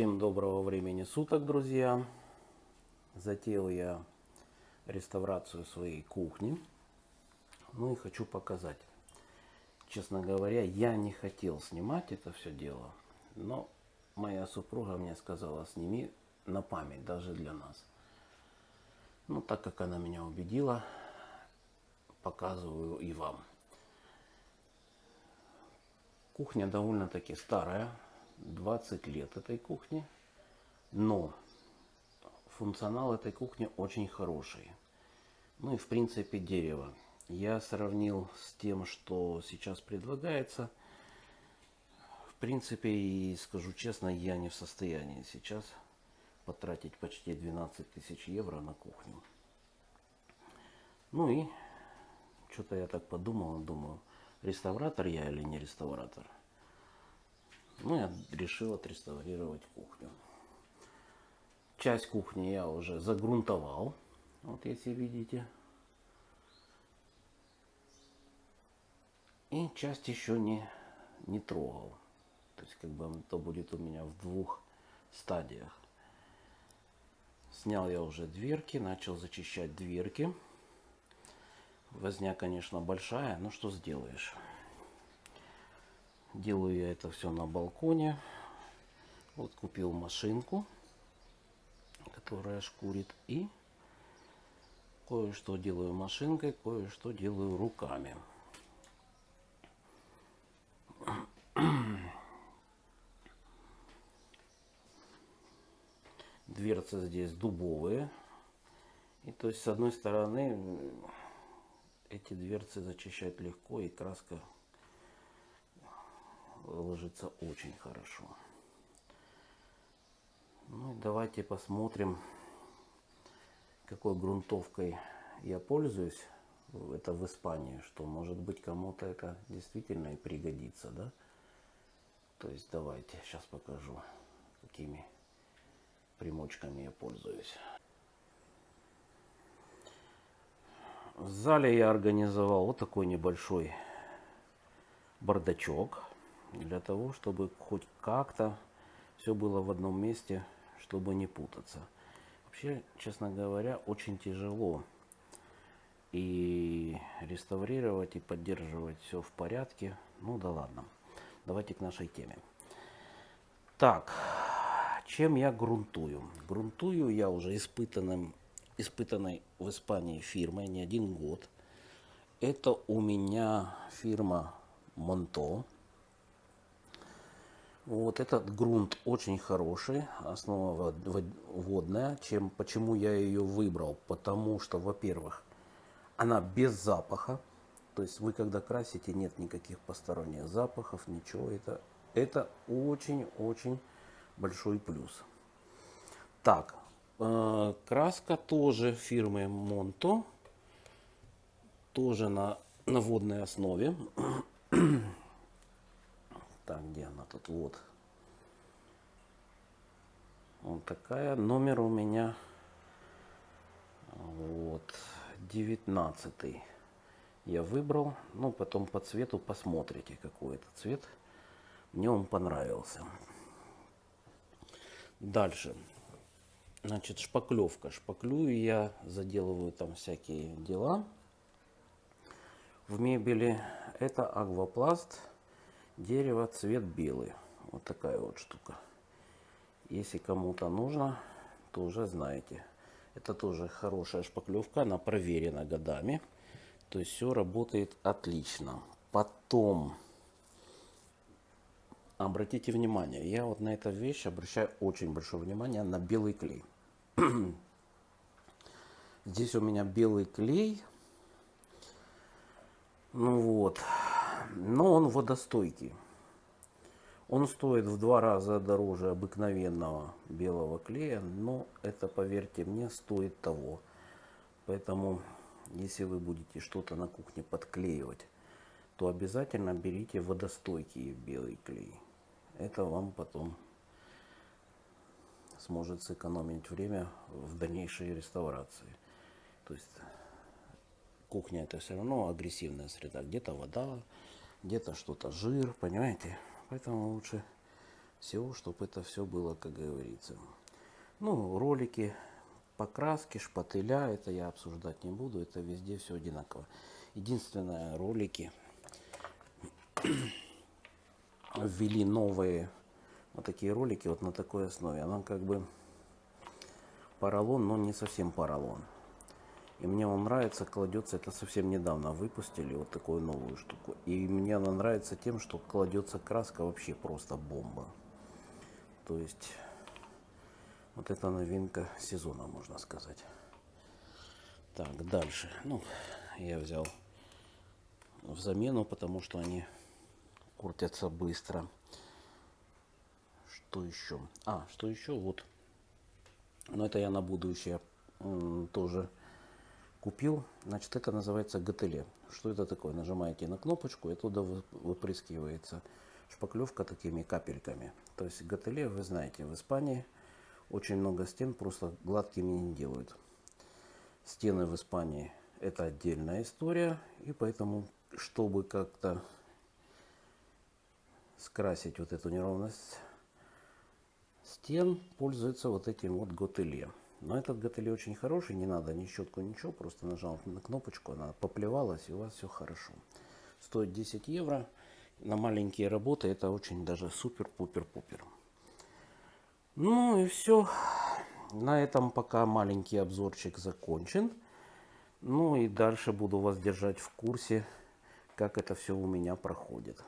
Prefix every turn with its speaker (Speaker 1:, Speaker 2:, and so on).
Speaker 1: Всем доброго времени суток, друзья! Затеял я реставрацию своей кухни. Ну и хочу показать. Честно говоря, я не хотел снимать это все дело, но моя супруга мне сказала, сними на память, даже для нас. Ну, так как она меня убедила, показываю и вам. Кухня довольно-таки старая, 20 лет этой кухни, но функционал этой кухни очень хороший. Ну и в принципе дерево. Я сравнил с тем, что сейчас предлагается. В принципе, и скажу честно, я не в состоянии сейчас потратить почти 12 тысяч евро на кухню. Ну и что-то я так подумал, думаю, реставратор я или не реставратор. Ну, я решил отреставрировать кухню. Часть кухни я уже загрунтовал. Вот если видите. И часть еще не, не трогал. То есть как бы это будет у меня в двух стадиях. Снял я уже дверки, начал зачищать дверки. Возня, конечно, большая, но что сделаешь. Делаю я это все на балконе. Вот купил машинку, которая шкурит. И кое-что делаю машинкой, кое-что делаю руками. Дверцы здесь дубовые. И то есть с одной стороны эти дверцы зачищать легко и краска ложится очень хорошо. Ну и давайте посмотрим, какой грунтовкой я пользуюсь. Это в Испании, что может быть кому-то это действительно и пригодится, да? То есть давайте, сейчас покажу, какими примочками я пользуюсь. В зале я организовал вот такой небольшой бардачок для того, чтобы хоть как-то все было в одном месте, чтобы не путаться. Вообще, честно говоря, очень тяжело и реставрировать, и поддерживать все в порядке. Ну да ладно. Давайте к нашей теме. Так, чем я грунтую? Грунтую я уже испытанным, испытанной в Испании фирмой не один год. Это у меня фирма Монто. Вот этот грунт очень хороший, основа водная. Чем, почему я ее выбрал? Потому что, во-первых, она без запаха. То есть вы когда красите, нет никаких посторонних запахов, ничего. Это, это очень-очень большой плюс. Так, э, краска тоже фирмы Монто. Тоже на, на водной основе. Так, где она тут? Вот. Вот такая. Номер у меня вот 19 я выбрал. Ну, потом по цвету посмотрите, какой это цвет. Мне он понравился. Дальше. Значит, шпаклевка. Шпаклюю я, заделываю там всякие дела. В мебели это аквапласт Дерево, цвет белый. Вот такая вот штука. Если кому-то нужно, то уже знаете. Это тоже хорошая шпаклевка, она проверена годами. То есть все работает отлично. Потом, обратите внимание, я вот на эту вещь обращаю очень большое внимание на белый клей. Здесь у меня белый клей. Ну вот, но он водостойкий. Он стоит в два раза дороже обыкновенного белого клея, но это, поверьте мне, стоит того. Поэтому, если вы будете что-то на кухне подклеивать, то обязательно берите водостойкий белый клей. Это вам потом сможет сэкономить время в дальнейшей реставрации. То есть кухня это все равно агрессивная среда. Где-то вода, где-то что-то жир, понимаете? Поэтому лучше всего, чтобы это все было, как говорится. Ну, ролики, покраски, шпателя, это я обсуждать не буду, это везде все одинаково. Единственное, ролики ввели новые вот такие ролики вот на такой основе. Она как бы поролон, но не совсем поролон. И мне он нравится, кладется, это совсем недавно выпустили вот такую новую штуку. И мне она нравится тем, что кладется краска вообще просто бомба. То есть вот это новинка сезона, можно сказать. Так, дальше. Ну, я взял в замену, потому что они куртятся быстро. Что еще? А, что еще? Вот. Но это я на будущее тоже купил. Значит, это называется ГТЛ. Что это такое? Нажимаете на кнопочку, и туда выпрыскивается шпаклевка такими капельками. То есть ГТЛ, вы знаете, в Испании очень много стен просто гладкими не делают. Стены в Испании это отдельная история, и поэтому, чтобы как-то скрасить вот эту неровность стен, пользуется вот этим вот готеле. Но этот готеле очень хороший, не надо ни щетку, ничего, просто нажал на кнопочку, она поплевалась, и у вас все хорошо. Стоит 10 евро. На маленькие работы это очень даже супер-пупер-пупер. Ну и все. На этом пока маленький обзорчик закончен. Ну и дальше буду вас держать в курсе, как это все у меня проходит.